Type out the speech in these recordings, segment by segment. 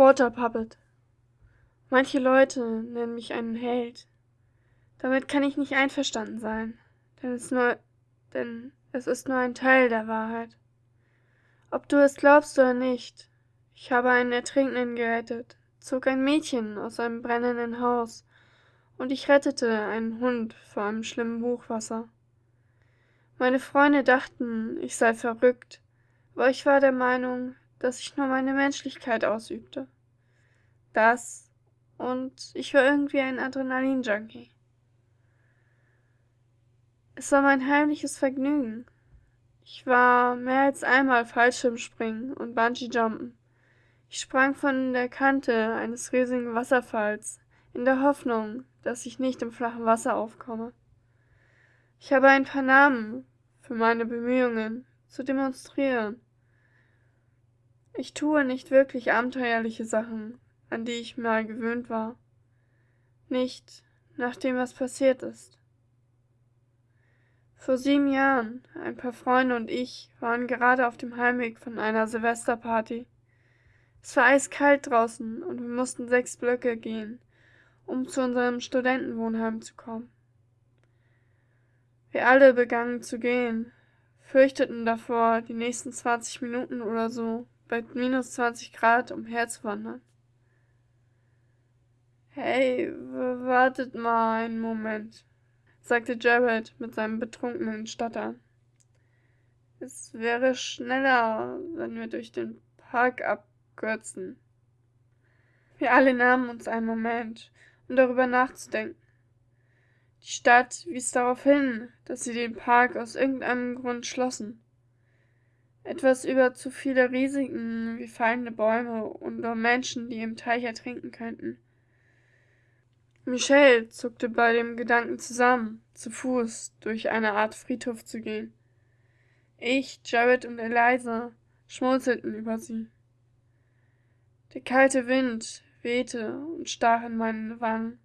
Water Puppet. Manche Leute nennen mich einen Held. Damit kann ich nicht einverstanden sein, denn es, nur, denn es ist nur ein Teil der Wahrheit. Ob du es glaubst oder nicht, ich habe einen Ertrinkenden gerettet, zog ein Mädchen aus einem brennenden Haus und ich rettete einen Hund vor einem schlimmen Hochwasser. Meine Freunde dachten, ich sei verrückt, aber ich war der Meinung, dass ich nur meine Menschlichkeit ausübte. Das und ich war irgendwie ein Adrenalin-Junkie. Es war mein heimliches Vergnügen. Ich war mehr als einmal Fallschirmspringen und Bungee-Jumpen. Ich sprang von der Kante eines riesigen Wasserfalls in der Hoffnung, dass ich nicht im flachen Wasser aufkomme. Ich habe ein paar Namen für meine Bemühungen zu demonstrieren. Ich tue nicht wirklich abenteuerliche Sachen, an die ich mal gewöhnt war. Nicht nachdem was passiert ist. Vor sieben Jahren, ein paar Freunde und ich waren gerade auf dem Heimweg von einer Silvesterparty. Es war eiskalt draußen und wir mussten sechs Blöcke gehen, um zu unserem Studentenwohnheim zu kommen. Wir alle begannen zu gehen, fürchteten davor, die nächsten 20 Minuten oder so bei minus 20 Grad umherzuwandern. Hey, wartet mal einen Moment, sagte Jared mit seinem betrunkenen Stottern. Es wäre schneller, wenn wir durch den Park abkürzen. Wir alle nahmen uns einen Moment, um darüber nachzudenken. Die Stadt wies darauf hin, dass sie den Park aus irgendeinem Grund schlossen. Etwas über zu viele Risiken wie fallende Bäume und nur Menschen, die im Teich ertrinken könnten. Michelle zuckte bei dem Gedanken zusammen, zu Fuß durch eine Art Friedhof zu gehen. Ich, Jared und Eliza schmunzelten über sie. Der kalte Wind wehte und stach in meine Wangen.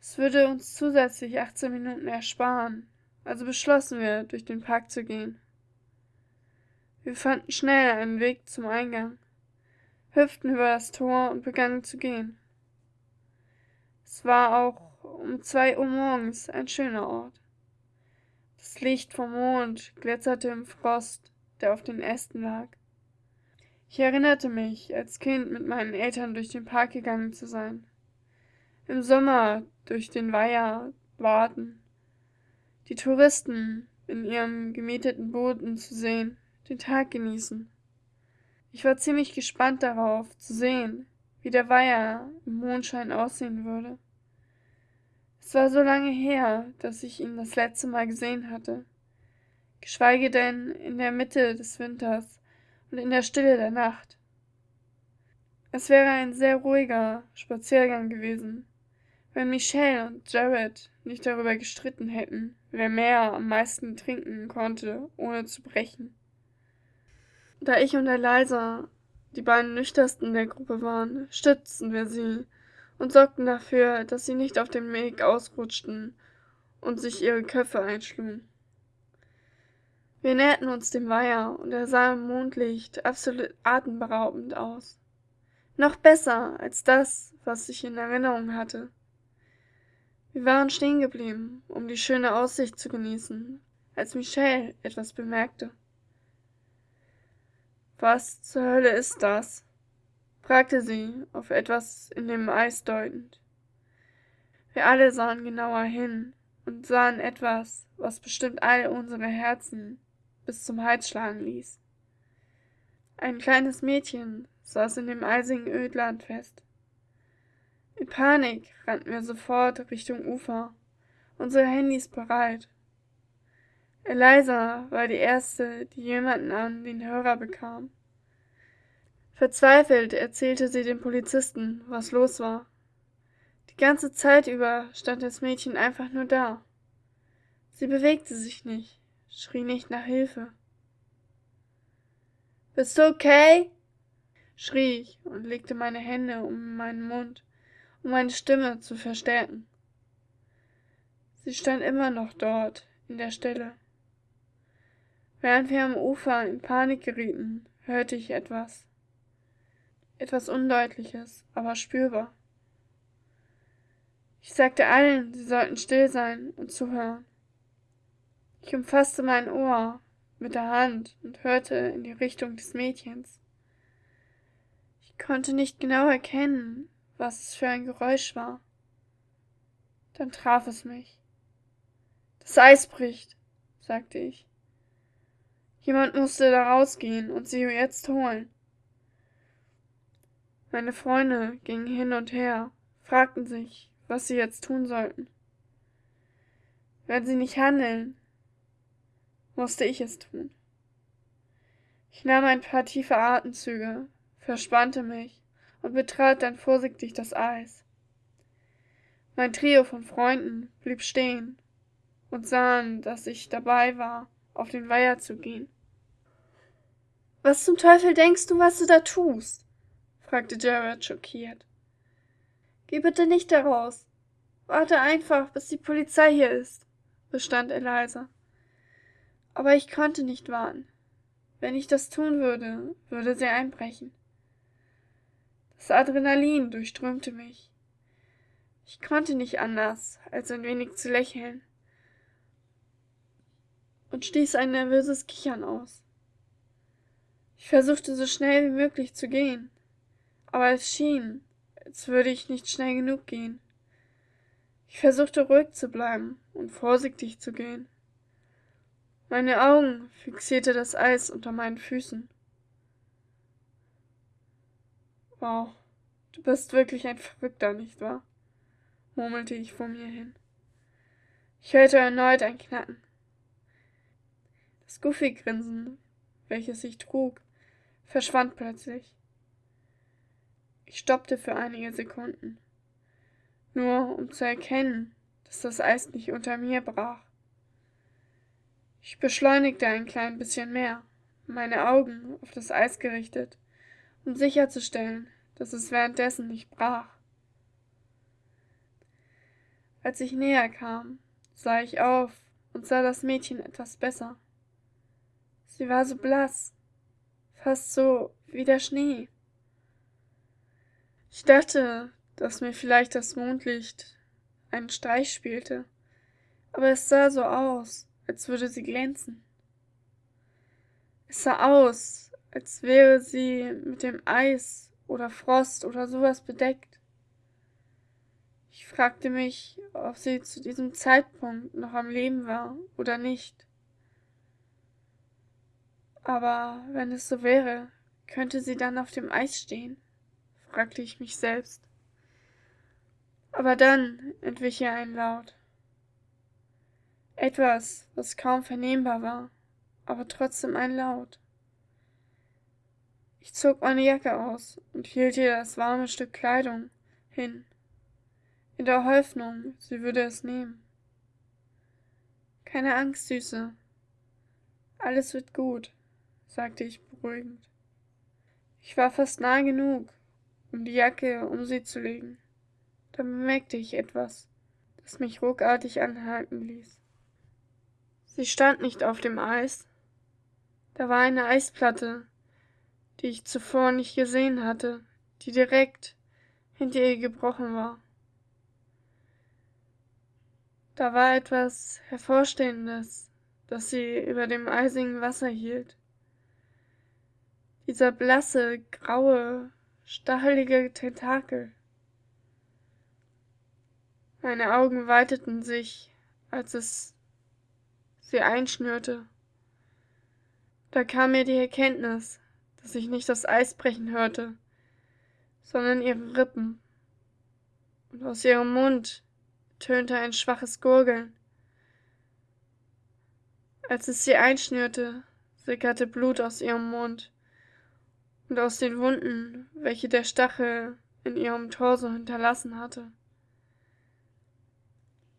Es würde uns zusätzlich 18 Minuten ersparen, also beschlossen wir, durch den Park zu gehen. Wir fanden schnell einen Weg zum Eingang, hüpften über das Tor und begannen zu gehen. Es war auch um zwei Uhr morgens ein schöner Ort. Das Licht vom Mond glitzerte im Frost, der auf den Ästen lag. Ich erinnerte mich, als Kind mit meinen Eltern durch den Park gegangen zu sein im Sommer durch den Weiher warten, die Touristen in ihrem gemieteten Booten zu sehen, den Tag genießen. Ich war ziemlich gespannt darauf, zu sehen, wie der Weiher im Mondschein aussehen würde. Es war so lange her, dass ich ihn das letzte Mal gesehen hatte, geschweige denn in der Mitte des Winters und in der Stille der Nacht. Es wäre ein sehr ruhiger Spaziergang gewesen, wenn Michelle und Jared nicht darüber gestritten hätten, wer mehr am meisten trinken konnte, ohne zu brechen. Da ich und Eliza die beiden nüchternsten der Gruppe waren, stützten wir sie und sorgten dafür, dass sie nicht auf dem Weg ausrutschten und sich ihre Köpfe einschlugen. Wir näherten uns dem Weiher und er sah im Mondlicht absolut atemberaubend aus. Noch besser als das, was ich in Erinnerung hatte. Wir waren stehen geblieben, um die schöne Aussicht zu genießen, als Michelle etwas bemerkte. Was zur Hölle ist das? fragte sie, auf etwas in dem Eis deutend. Wir alle sahen genauer hin und sahen etwas, was bestimmt all unsere Herzen bis zum Hals schlagen ließ. Ein kleines Mädchen saß in dem eisigen Ödland fest. In Panik rannten wir sofort Richtung Ufer, unsere Handys bereit. Eliza war die erste, die jemanden an den Hörer bekam. Verzweifelt erzählte sie dem Polizisten, was los war. Die ganze Zeit über stand das Mädchen einfach nur da. Sie bewegte sich nicht, schrie nicht nach Hilfe. Bist du okay? schrie ich und legte meine Hände um meinen Mund um meine Stimme zu verstärken. Sie stand immer noch dort, in der Stille. Während wir am Ufer in Panik gerieten, hörte ich etwas. etwas Undeutliches, aber spürbar. Ich sagte allen, sie sollten still sein und zuhören. Ich umfasste mein Ohr mit der Hand und hörte in die Richtung des Mädchens. Ich konnte nicht genau erkennen, was es für ein Geräusch war. Dann traf es mich. Das Eis bricht, sagte ich. Jemand musste da rausgehen und sie jetzt holen. Meine Freunde gingen hin und her, fragten sich, was sie jetzt tun sollten. Wenn sie nicht handeln, musste ich es tun. Ich nahm ein paar tiefe Atemzüge, verspannte mich und betrat dann vorsichtig das Eis. Mein Trio von Freunden blieb stehen und sahen, dass ich dabei war, auf den Weiher zu gehen. Was zum Teufel denkst du, was du da tust? fragte Jared schockiert. Geh bitte nicht heraus. Warte einfach, bis die Polizei hier ist, bestand Eliza. Aber ich konnte nicht warten. Wenn ich das tun würde, würde sie einbrechen. Das Adrenalin durchströmte mich. Ich konnte nicht anders, als ein wenig zu lächeln und stieß ein nervöses Kichern aus. Ich versuchte so schnell wie möglich zu gehen, aber es schien, als würde ich nicht schnell genug gehen. Ich versuchte ruhig zu bleiben und vorsichtig zu gehen. Meine Augen fixierte das Eis unter meinen Füßen. Wow, du bist wirklich ein Verrückter, nicht wahr? murmelte ich vor mir hin. Ich hörte erneut ein Knacken. Das Goofy-Grinsen, welches ich trug, verschwand plötzlich. Ich stoppte für einige Sekunden, nur um zu erkennen, dass das Eis nicht unter mir brach. Ich beschleunigte ein klein bisschen mehr, meine Augen auf das Eis gerichtet, um sicherzustellen, dass es währenddessen nicht brach. Als ich näher kam, sah ich auf und sah das Mädchen etwas besser. Sie war so blass, fast so wie der Schnee. Ich dachte, dass mir vielleicht das Mondlicht einen Streich spielte, aber es sah so aus, als würde sie glänzen. Es sah aus, als wäre sie mit dem Eis oder Frost oder sowas bedeckt. Ich fragte mich, ob sie zu diesem Zeitpunkt noch am Leben war oder nicht. Aber wenn es so wäre, könnte sie dann auf dem Eis stehen? fragte ich mich selbst. Aber dann entwich ihr ein Laut. Etwas, was kaum vernehmbar war, aber trotzdem ein Laut. Ich zog meine Jacke aus und hielt ihr das warme Stück Kleidung hin, in der Hoffnung, sie würde es nehmen. Keine Angst, Süße. Alles wird gut sagte ich beruhigend. Ich war fast nah genug, um die Jacke um sie zu legen. Da bemerkte ich etwas, das mich ruckartig anhalten ließ. Sie stand nicht auf dem Eis. Da war eine Eisplatte, die ich zuvor nicht gesehen hatte, die direkt hinter ihr gebrochen war. Da war etwas Hervorstehendes, das sie über dem eisigen Wasser hielt. Dieser blasse, graue, stachelige Tentakel. Meine Augen weiteten sich, als es sie einschnürte. Da kam mir die Erkenntnis, dass ich nicht das Eis brechen hörte, sondern ihre Rippen. Und aus ihrem Mund tönte ein schwaches Gurgeln. Als es sie einschnürte, sickerte Blut aus ihrem Mund und aus den Wunden, welche der Stachel in ihrem Torso hinterlassen hatte.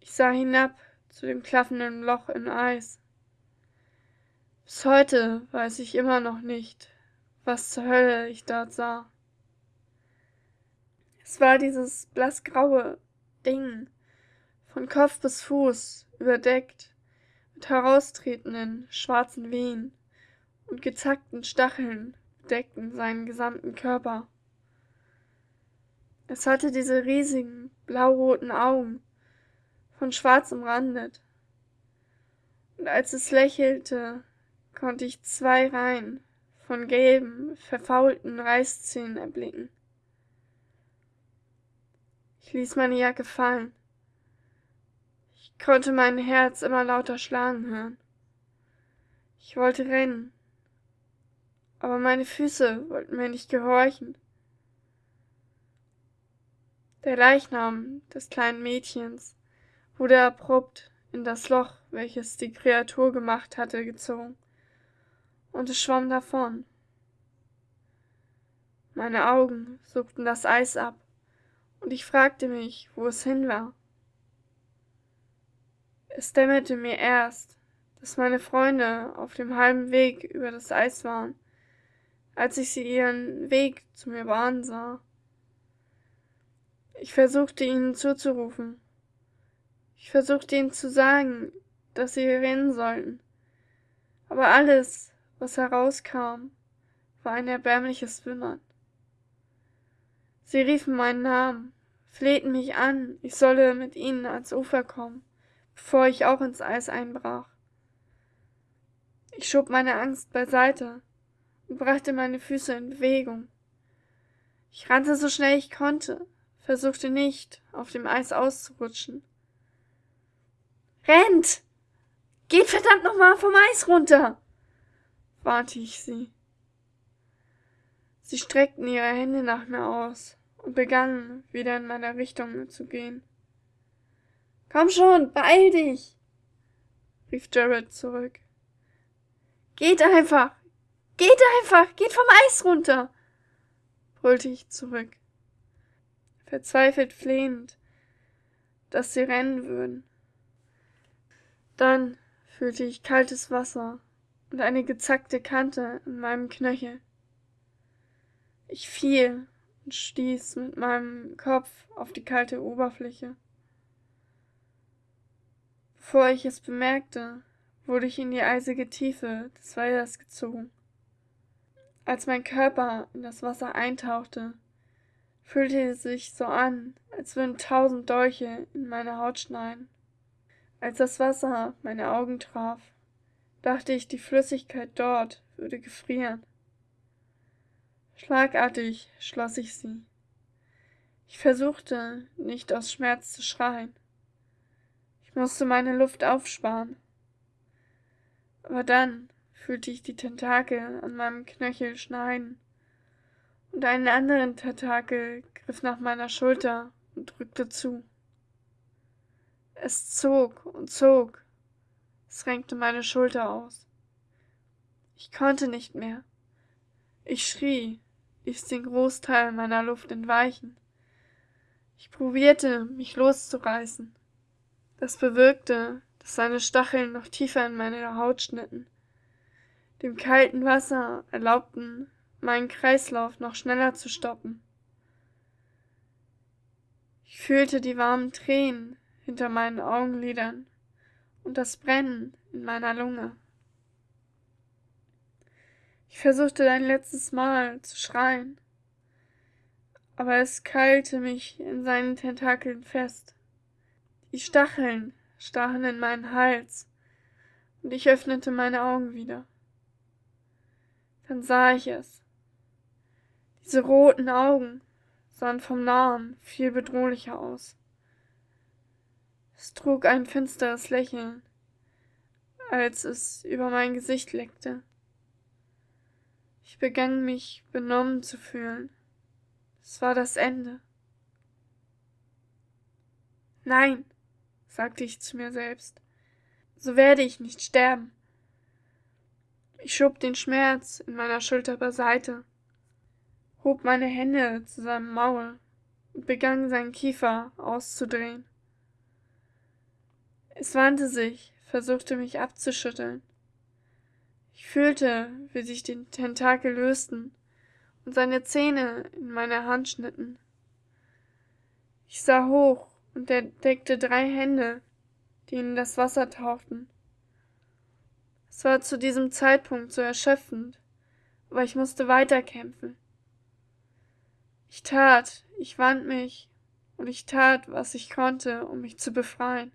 Ich sah hinab zu dem klaffenden Loch im Eis. Bis heute weiß ich immer noch nicht, was zur Hölle ich dort sah. Es war dieses blassgraue Ding, von Kopf bis Fuß überdeckt mit heraustretenden schwarzen Wehen und gezackten Stacheln bedeckten seinen gesamten Körper. Es hatte diese riesigen, blauroten Augen, von schwarz umrandet. Und als es lächelte, konnte ich zwei Reihen von gelben, verfaulten Reißzähnen erblicken. Ich ließ meine Jacke fallen. Ich konnte mein Herz immer lauter schlagen hören. Ich wollte rennen, aber meine Füße wollten mir nicht gehorchen. Der Leichnam des kleinen Mädchens wurde abrupt in das Loch, welches die Kreatur gemacht hatte, gezogen, und es schwamm davon. Meine Augen suchten das Eis ab, und ich fragte mich, wo es hin war. Es dämmerte mir erst, dass meine Freunde auf dem halben Weg über das Eis waren, als ich sie ihren Weg zu mir bahnen sah. Ich versuchte ihnen zuzurufen. Ich versuchte ihnen zu sagen, dass sie rennen sollten. Aber alles, was herauskam, war ein erbärmliches Wimmern. Sie riefen meinen Namen, flehten mich an, ich solle mit ihnen ans Ufer kommen, bevor ich auch ins Eis einbrach. Ich schob meine Angst beiseite und brachte meine Füße in Bewegung. Ich rannte so schnell ich konnte, versuchte nicht, auf dem Eis auszurutschen. Rennt! Geht verdammt nochmal vom Eis runter! warnte ich sie. Sie streckten ihre Hände nach mir aus und begannen wieder in meiner Richtung zu gehen. Komm schon, beeil dich! rief Jared zurück. Geht einfach! Geht einfach! Geht vom Eis runter! brüllte ich zurück, verzweifelt flehend, dass sie rennen würden. Dann fühlte ich kaltes Wasser und eine gezackte Kante in meinem Knöchel. Ich fiel und stieß mit meinem Kopf auf die kalte Oberfläche. Bevor ich es bemerkte, wurde ich in die eisige Tiefe des Weilers gezogen. Als mein Körper in das Wasser eintauchte, fühlte es sich so an, als würden tausend Dolche in meine Haut schneiden. Als das Wasser meine Augen traf, dachte ich, die Flüssigkeit dort würde gefrieren. Schlagartig schloss ich sie. Ich versuchte, nicht aus Schmerz zu schreien. Ich musste meine Luft aufsparen. Aber dann fühlte ich die Tentakel an meinem Knöchel schneiden, und einen anderen Tentakel griff nach meiner Schulter und drückte zu. Es zog und zog. Es renkte meine Schulter aus. Ich konnte nicht mehr. Ich schrie, ließ den Großteil meiner Luft entweichen. Ich probierte, mich loszureißen. Das bewirkte, dass seine Stacheln noch tiefer in meine Haut schnitten. Dem kalten Wasser erlaubten, meinen Kreislauf noch schneller zu stoppen. Ich fühlte die warmen Tränen hinter meinen Augenlidern und das Brennen in meiner Lunge. Ich versuchte ein letztes Mal zu schreien, aber es keilte mich in seinen Tentakeln fest. Die Stacheln stachen in meinen Hals, und ich öffnete meine Augen wieder. Dann sah ich es. Diese roten Augen sahen vom Nahen viel bedrohlicher aus. Es trug ein finsteres Lächeln, als es über mein Gesicht leckte. Ich begann mich benommen zu fühlen. Es war das Ende. Nein, sagte ich zu mir selbst, so werde ich nicht sterben. Ich schob den Schmerz in meiner Schulter beiseite, hob meine Hände zu seinem Maul und begann seinen Kiefer auszudrehen. Es wandte sich, versuchte mich abzuschütteln. Ich fühlte, wie sich die Tentakel lösten und seine Zähne in meine Hand schnitten. Ich sah hoch und entdeckte drei Hände, die in das Wasser tauchten. Es war zu diesem Zeitpunkt so erschöpfend, aber ich musste weiterkämpfen. Ich tat, ich wand mich und ich tat, was ich konnte, um mich zu befreien.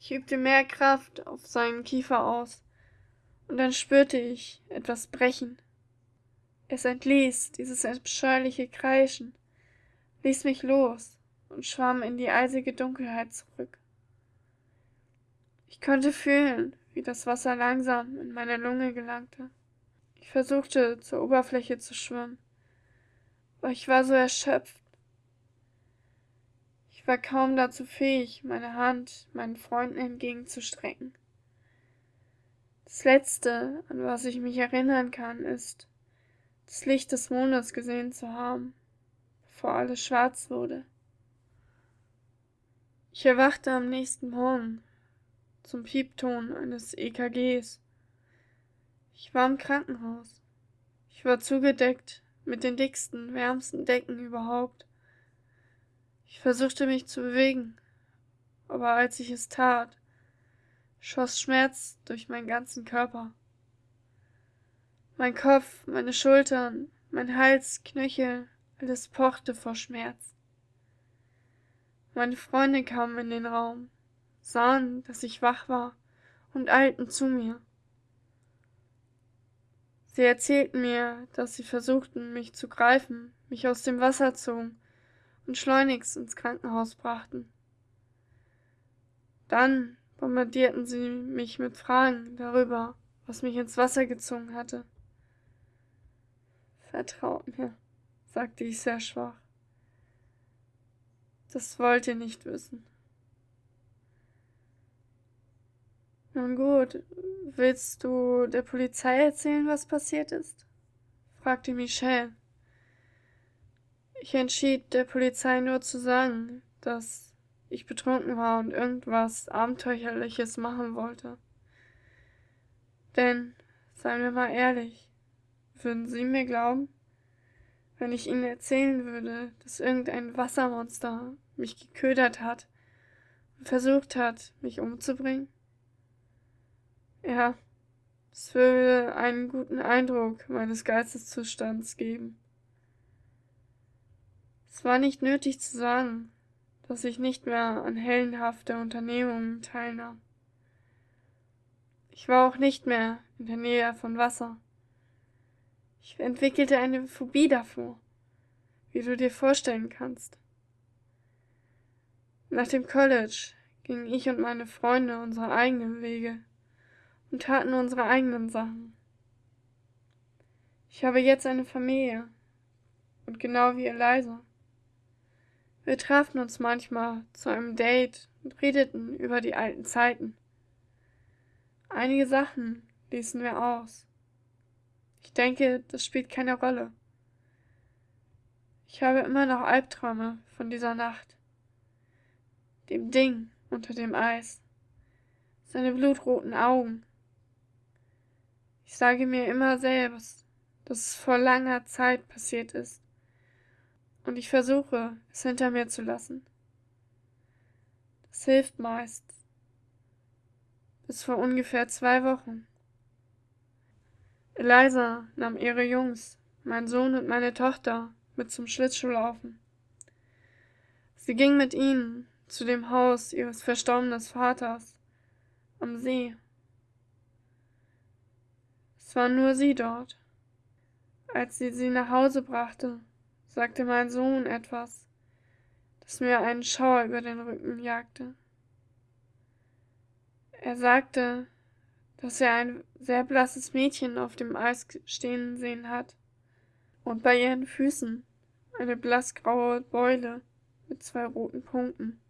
Ich übte mehr Kraft auf seinen Kiefer aus, und dann spürte ich etwas brechen. Es entließ dieses abscheuliche Kreischen, ließ mich los und schwamm in die eisige Dunkelheit zurück. Ich konnte fühlen, wie das Wasser langsam in meine Lunge gelangte. Ich versuchte, zur Oberfläche zu schwimmen, aber ich war so erschöpft. Ich war kaum dazu fähig, meine Hand meinen Freunden entgegenzustrecken. Das Letzte, an was ich mich erinnern kann, ist, das Licht des Mondes gesehen zu haben, bevor alles schwarz wurde. Ich erwachte am nächsten Morgen zum Piepton eines EKGs. Ich war im Krankenhaus. Ich war zugedeckt mit den dicksten, wärmsten Decken überhaupt. Ich versuchte mich zu bewegen, aber als ich es tat, schoss Schmerz durch meinen ganzen Körper. Mein Kopf, meine Schultern, mein Hals, Knöchel, alles pochte vor Schmerz. Meine Freunde kamen in den Raum, sahen, dass ich wach war und eilten zu mir. Sie erzählten mir, dass sie versuchten, mich zu greifen, mich aus dem Wasser zogen und schleunigst ins Krankenhaus brachten. Dann bombardierten sie mich mit Fragen darüber, was mich ins Wasser gezogen hatte. Vertraut mir, sagte ich sehr schwach. Das wollt ihr nicht wissen. Nun gut, willst du der Polizei erzählen, was passiert ist? fragte Michelle. Ich entschied, der Polizei nur zu sagen, dass ich betrunken war und irgendwas Abenteuerliches machen wollte. Denn, seien wir mal ehrlich, würden Sie mir glauben, wenn ich Ihnen erzählen würde, dass irgendein Wassermonster mich geködert hat und versucht hat, mich umzubringen? Ja, es würde einen guten Eindruck meines Geisteszustands geben. Es war nicht nötig zu sagen, dass ich nicht mehr an hellenhafte Unternehmungen teilnahm. Ich war auch nicht mehr in der Nähe von Wasser. Ich entwickelte eine Phobie davor, wie du dir vorstellen kannst. Nach dem College gingen ich und meine Freunde unsere eigenen Wege und taten unsere eigenen Sachen. Ich habe jetzt eine Familie und genau wie Eliza. Wir trafen uns manchmal zu einem Date und redeten über die alten Zeiten. Einige Sachen ließen wir aus. Ich denke, das spielt keine Rolle. Ich habe immer noch Albträume von dieser Nacht. Dem Ding unter dem Eis. Seine blutroten Augen. Ich sage mir immer selbst, dass es vor langer Zeit passiert ist. Und ich versuche, es hinter mir zu lassen. Das hilft meist. Bis vor ungefähr zwei Wochen. Eliza nahm ihre Jungs, mein Sohn und meine Tochter, mit zum Schlittschuhlaufen. Sie ging mit ihnen zu dem Haus ihres verstorbenen Vaters am See. Es war nur sie dort. Als sie sie nach Hause brachte, sagte mein Sohn etwas, das mir einen Schauer über den Rücken jagte. Er sagte, dass er ein sehr blasses Mädchen auf dem Eis stehen sehen hat und bei ihren Füßen eine blassgraue Beule mit zwei roten Punkten.